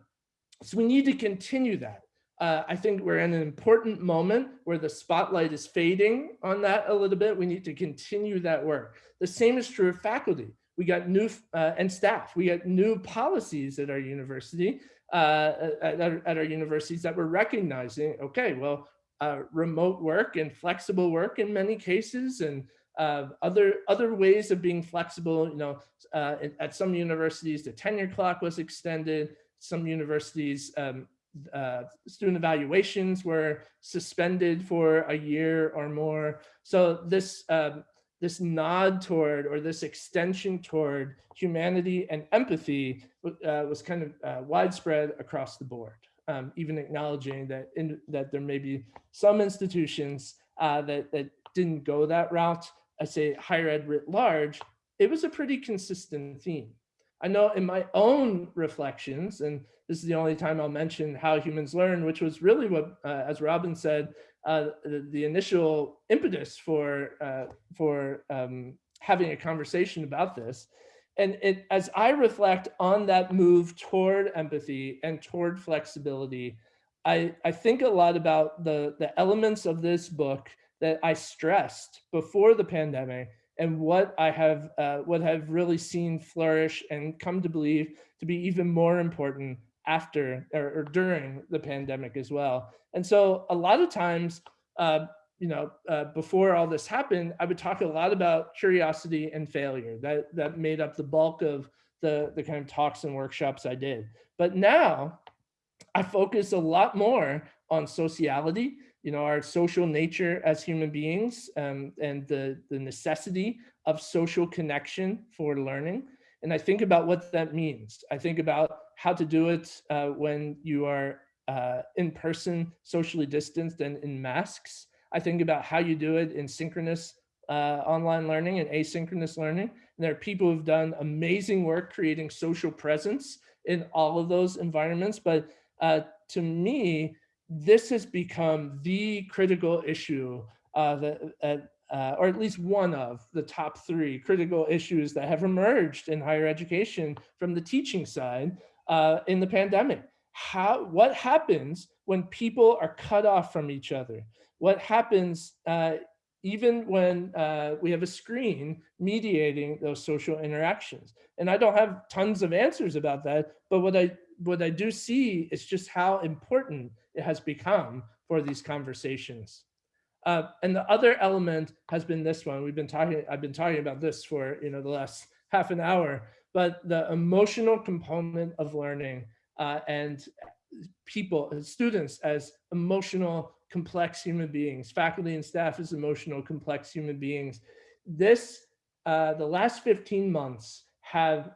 so we need to continue that. Uh, I think we're in an important moment where the spotlight is fading on that a little bit. We need to continue that work. The same is true of faculty. We got new uh, and staff. We got new policies at our university, uh, at, our, at, our, universities that we're recognizing. Okay, well, uh, remote work and flexible work in many cases, and uh, other other ways of being flexible. You know, uh, at some universities, the tenure clock was extended some universities, um, uh, student evaluations were suspended for a year or more. So this, um, this nod toward or this extension toward humanity and empathy uh, was kind of uh, widespread across the board, um, even acknowledging that, in, that there may be some institutions uh, that, that didn't go that route. I say higher ed writ large, it was a pretty consistent theme. I know in my own reflections, and this is the only time I'll mention how humans learn, which was really what, uh, as Robin said, uh, the, the, initial impetus for, uh, for um, having a conversation about this. And it, as I reflect on that move toward empathy and toward flexibility, I, I think a lot about the, the elements of this book that I stressed before the pandemic and what I have uh, what I've really seen flourish and come to believe to be even more important after or, or during the pandemic as well. And so a lot of times, uh, you know, uh, before all this happened, I would talk a lot about curiosity and failure. That that made up the bulk of the the kind of talks and workshops I did. But now I focus a lot more on sociality you know, our social nature as human beings um, and the, the necessity of social connection for learning. And I think about what that means. I think about how to do it uh, when you are uh, in person, socially distanced and in masks. I think about how you do it in synchronous uh, online learning and asynchronous learning. And there are people who've done amazing work creating social presence in all of those environments. But uh, to me, this has become the critical issue uh, that, uh, uh, or at least one of the top three critical issues that have emerged in higher education from the teaching side uh, in the pandemic. How, what happens when people are cut off from each other? What happens uh, even when uh, we have a screen mediating those social interactions? And I don't have tons of answers about that, but what I what I do see is just how important it has become for these conversations. Uh, and the other element has been this one. We've been talking, I've been talking about this for you know the last half an hour, but the emotional component of learning uh, and people, students as emotional, complex human beings, faculty and staff as emotional, complex human beings. This, uh, the last 15 months have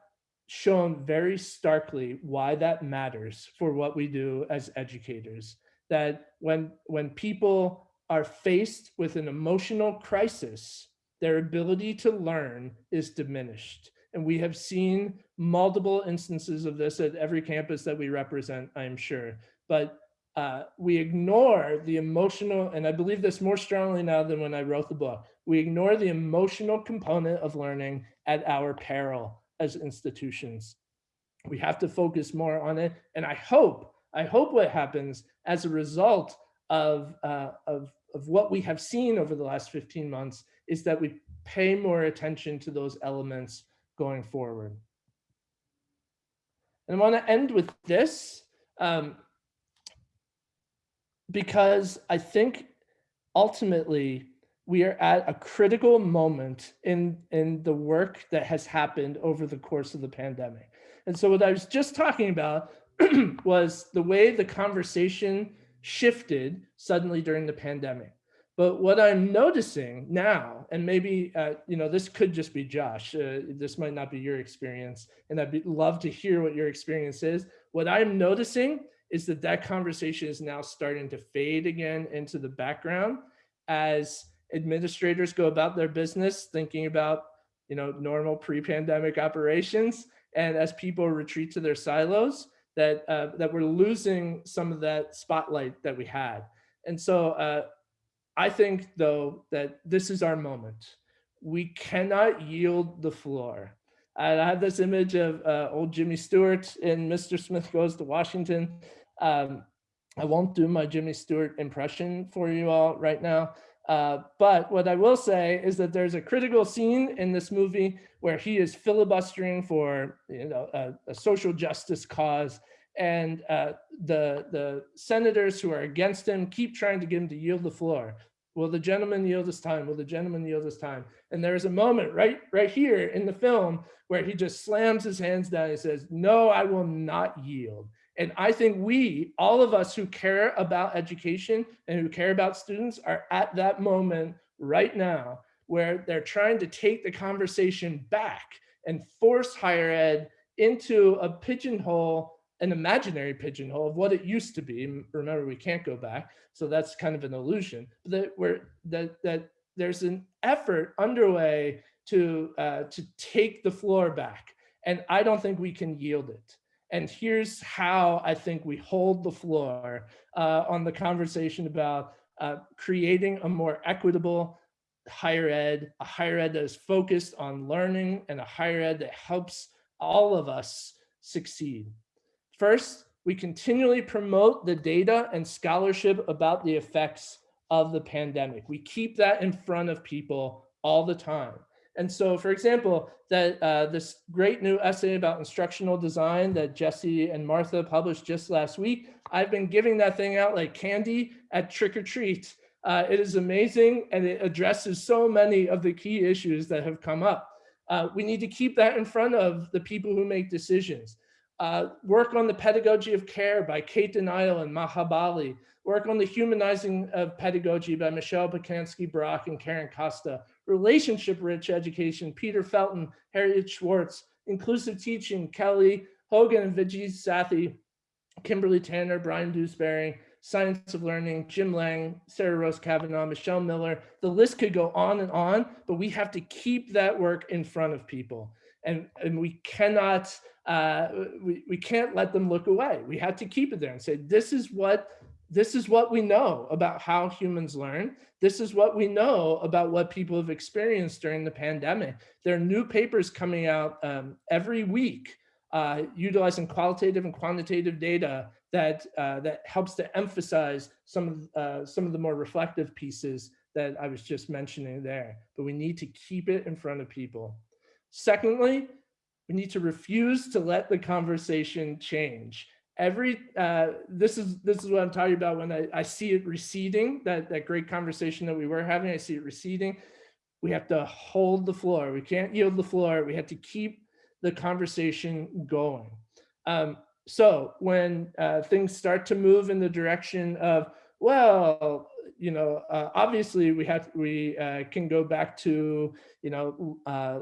shown very starkly why that matters for what we do as educators. That when, when people are faced with an emotional crisis, their ability to learn is diminished. And we have seen multiple instances of this at every campus that we represent, I'm sure. But uh, we ignore the emotional, and I believe this more strongly now than when I wrote the book, we ignore the emotional component of learning at our peril as institutions. We have to focus more on it. And I hope, I hope what happens as a result of, uh, of, of what we have seen over the last 15 months is that we pay more attention to those elements going forward. And I want to end with this um, because I think ultimately we are at a critical moment in, in the work that has happened over the course of the pandemic. And so what I was just talking about <clears throat> was the way the conversation shifted suddenly during the pandemic. But what I'm noticing now, and maybe, uh, you know, this could just be Josh, uh, this might not be your experience, and I'd love to hear what your experience is. what I'm noticing is that that conversation is now starting to fade again into the background as administrators go about their business thinking about you know normal pre-pandemic operations. And as people retreat to their silos that uh, that we're losing some of that spotlight that we had. And so uh, i think though that this is our moment. We cannot yield the floor. I have this image of uh, old jimmy stewart in mr smith goes to washington. Um, i won't do my jimmy stewart impression for you all right now uh, but what I will say is that there's a critical scene in this movie where he is filibustering for you know a, a social justice cause, and uh, the the senators who are against him keep trying to get him to yield the floor. Will the gentleman yield his time? Will the gentleman yield his time? And there is a moment right right here in the film where he just slams his hands down and says, "No, I will not yield." And I think we, all of us who care about education and who care about students are at that moment right now where they're trying to take the conversation back and force higher ed into a pigeonhole, an imaginary pigeonhole of what it used to be. Remember, we can't go back. So that's kind of an illusion. That, we're, that, that there's an effort underway to, uh, to take the floor back. And I don't think we can yield it. And here's how I think we hold the floor uh, on the conversation about uh, creating a more equitable higher ed, a higher ed that is focused on learning and a higher ed that helps all of us succeed. First, we continually promote the data and scholarship about the effects of the pandemic. We keep that in front of people all the time. And so, for example, that uh, this great new essay about instructional design that Jesse and Martha published just last week, I've been giving that thing out like candy at trick or treat. Uh, it is amazing and it addresses so many of the key issues that have come up. Uh, we need to keep that in front of the people who make decisions. Uh, work on the pedagogy of care by Kate Denial and Maha Bali. Work on the humanizing of pedagogy by Michelle Pacansky Brock and Karen Costa relationship-rich education, Peter Felten, Harriet Schwartz, inclusive teaching, Kelly Hogan and Viji Sathy, Kimberly Tanner, Brian Dewsbury, Science of Learning, Jim Lang, Sarah Rose Cavanagh, Michelle Miller. The list could go on and on, but we have to keep that work in front of people. And, and we cannot uh, we, we can't let them look away. We have to keep it there and say, this is what this is what we know about how humans learn. This is what we know about what people have experienced during the pandemic. There are new papers coming out um, every week uh, utilizing qualitative and quantitative data that uh, that helps to emphasize some of uh, some of the more reflective pieces that I was just mentioning there. But we need to keep it in front of people. Secondly, we need to refuse to let the conversation change every uh, this is this is what I'm talking about when I, I see it receding, that, that great conversation that we were having, I see it receding. We have to hold the floor. We can't yield the floor. We have to keep the conversation going. Um, so when uh, things start to move in the direction of, well, you know, uh, obviously we have we uh, can go back to, you know, uh,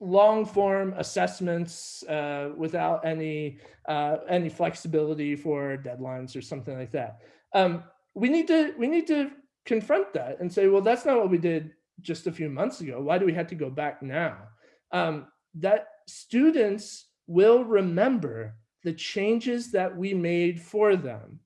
long form assessments uh, without any uh, any flexibility for deadlines or something like that. Um, we need to we need to confront that and say, well, that's not what we did just a few months ago. Why do we have to go back now? Um, that students will remember the changes that we made for them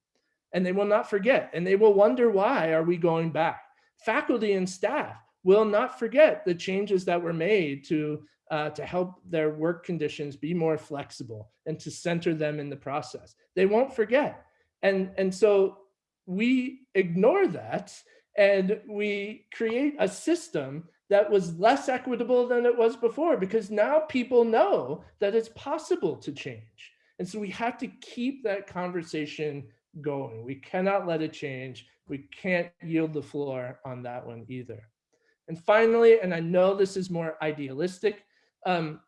and they will not forget and they will wonder why are we going back faculty and staff will not forget the changes that were made to uh, to help their work conditions be more flexible and to center them in the process. They won't forget. And, and so we ignore that and we create a system that was less equitable than it was before because now people know that it's possible to change. And so we have to keep that conversation going. We cannot let it change. We can't yield the floor on that one either. And finally, and I know this is more idealistic, um,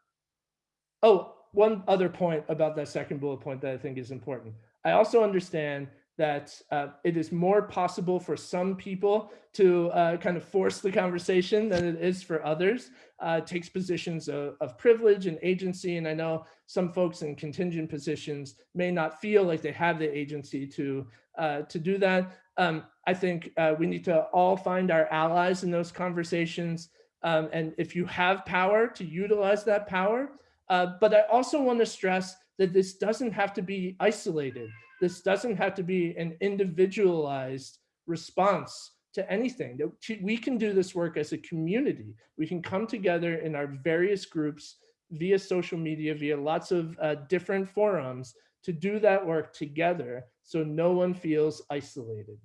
oh, one other point about that second bullet point that I think is important. I also understand that uh, it is more possible for some people to uh, kind of force the conversation than it is for others. Uh, takes positions of, of, privilege and agency. And I know some folks in contingent positions may not feel like they have the agency to uh, to do that. Um, I think uh, we need to all find our allies in those conversations. Um, and if you have power to utilize that power. Uh, but I also want to stress that this doesn't have to be isolated. This doesn't have to be an individualized response to anything. We can do this work as a community. We can come together in our various groups via social media, via lots of uh, different forums to do that work together so no one feels isolated.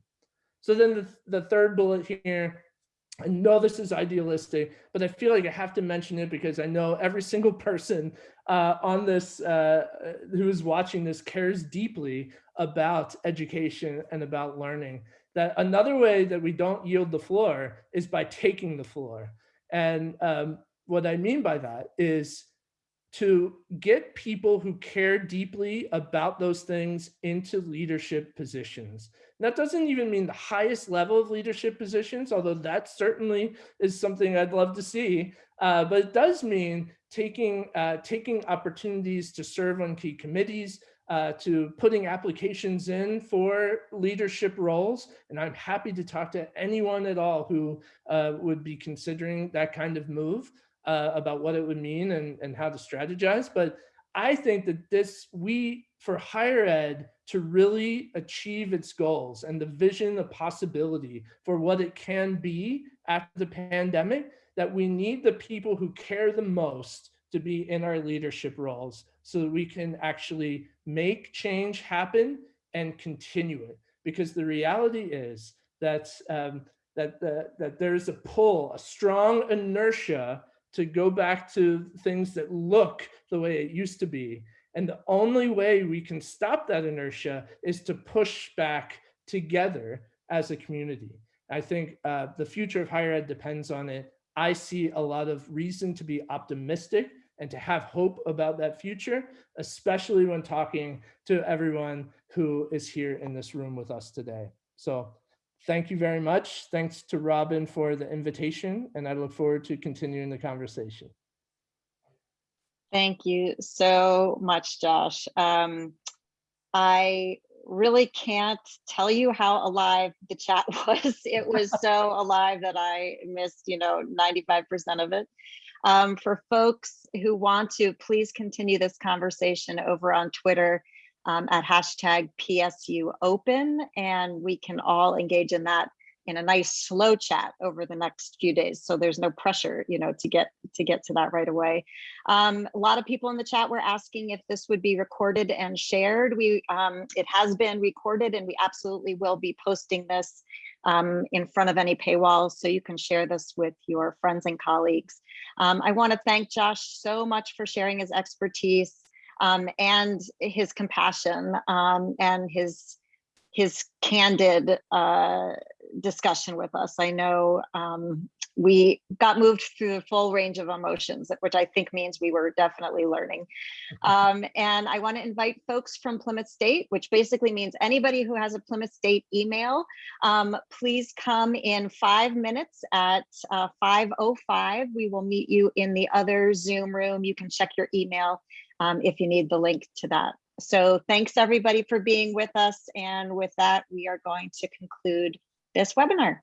So then the, the third bullet here, I know this is idealistic, but I feel like I have to mention it because I know every single person uh, on this uh, who is watching this cares deeply about education and about learning. That another way that we don't yield the floor is by taking the floor. And um, what I mean by that is to get people who care deeply about those things into leadership positions. And that doesn't even mean the highest level of leadership positions, although that certainly is something I'd love to see. Uh, but it does mean taking, uh, taking opportunities to serve on key committees, uh, to putting applications in for leadership roles. And I'm happy to talk to anyone at all who uh, would be considering that kind of move uh, about what it would mean and, and how to strategize. But I think that this, we, for higher ed to really achieve its goals and the vision, the possibility for what it can be after the pandemic, that we need the people who care the most to be in our leadership roles so that we can actually make change happen and continue it. Because the reality is that, um, that, the, that there's a pull, a strong inertia to go back to things that look the way it used to be. And the only way we can stop that inertia is to push back together as a community. I think uh, the future of higher ed depends on it. I see a lot of reason to be optimistic and to have hope about that future, especially when talking to everyone who is here in this room with us today. So thank you very much. Thanks to Robin for the invitation, and I look forward to continuing the conversation. Thank you so much, Josh. Um, I really can't tell you how alive the chat <laughs> was. It was so <laughs> alive that I missed, you know, 95% of it. Um, for folks who want to, please continue this conversation over on Twitter um, at hashtag PSU open, and we can all engage in that in a nice slow chat over the next few days. So there's no pressure, you know, to get to get to that right away. Um, a lot of people in the chat were asking if this would be recorded and shared. We um, it has been recorded, and we absolutely will be posting this um, in front of any paywalls so you can share this with your friends and colleagues. Um, I want to thank Josh so much for sharing his expertise um, and his compassion um, and his his candid uh, discussion with us. I know um, we got moved through the full range of emotions, which I think means we were definitely learning. <laughs> Um, and I want to invite folks from Plymouth State, which basically means anybody who has a Plymouth State email, um, please come in five minutes at uh, 5.05. We will meet you in the other Zoom room. You can check your email um, if you need the link to that. So thanks everybody for being with us. And with that, we are going to conclude this webinar.